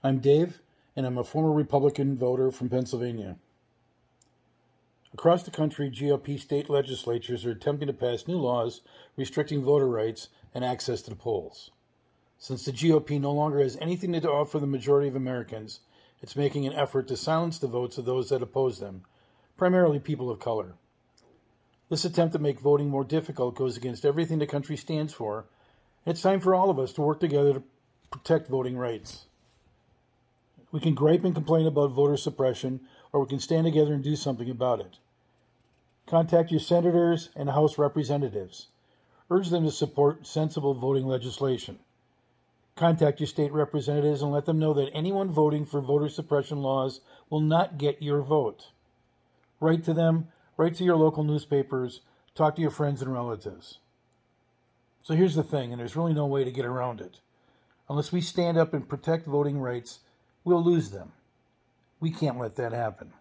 I'm Dave, and I'm a former Republican voter from Pennsylvania. Across the country, GOP state legislatures are attempting to pass new laws restricting voter rights and access to the polls. Since the GOP no longer has anything to offer the majority of Americans, it's making an effort to silence the votes of those that oppose them, primarily people of color. This attempt to make voting more difficult goes against everything the country stands for, it's time for all of us to work together to protect voting rights. We can gripe and complain about voter suppression, or we can stand together and do something about it. Contact your senators and House representatives. Urge them to support sensible voting legislation. Contact your state representatives and let them know that anyone voting for voter suppression laws will not get your vote. Write to them, write to your local newspapers, talk to your friends and relatives. So here's the thing, and there's really no way to get around it. Unless we stand up and protect voting rights, we'll lose them. We can't let that happen.